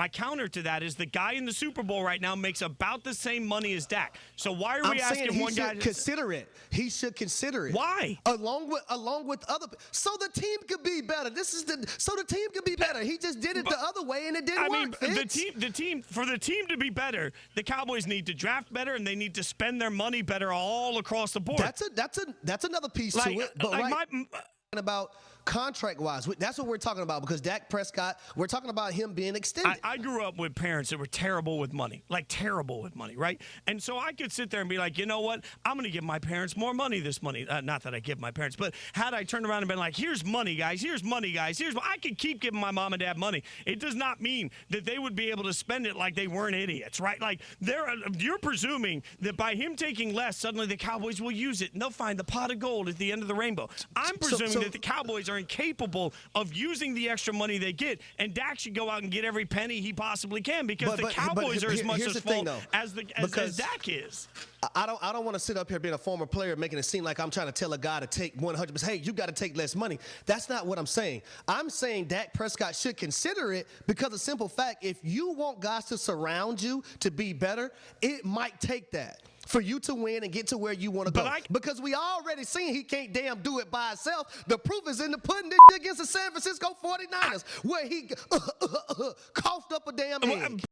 My counter to that is the guy in the Super Bowl right now makes about the same money as Dak. So why are I'm we asking he one guy? To, consider it. He should consider it. Why? Along with along with other, so the team could be better. This is the so the team could be better. He just did it But- the other way and it didn't I mean, work. the team, the team, for the team to be better, the Cowboys need to draft better and they need to spend their money better all across the board. That's a that's a that's another piece like, to it. But like right, my, about contract wise, that's what we're talking about because Dak Prescott. We're talking about him being extended. I, I grew up with parents that were terrible with money, like terrible with money, right? And so I could sit there and be like, you know what? I'm going to give my parents more money this money. Uh, not that I give my parents, but had I turned around and been like, here's money, guys, here's money, guys, here's I could keep giving my mom and dad money. It does not mean that they would be able to spend it like they weren't idiots, right? Like they're uh, you're presuming that by him taking less, suddenly the Cowboys will use it and they'll find the pot of gold at the end of the rainbow. I'm So- presuming so- that the Cowboys are incapable of using the extra money they get, and Dak should go out and get every penny he possibly can because But- the but- but Cowboys are as much as the thing, fault though. as the as, as Because- Dak is. I don't I don't want to sit up here being a former player making it seem like I'm trying to tell a guy to take 100%. Hey, you got to take less money. That's not what I'm saying. I'm saying Dak Prescott should consider it because of simple fact, if you want guys to surround you to be better, it might take that. For you to win and get to where you want to go. I- because we already seen he can't damn do it by himself. The proof is in the pudding this against the San Francisco 49ers, where he coughed up a damn Well.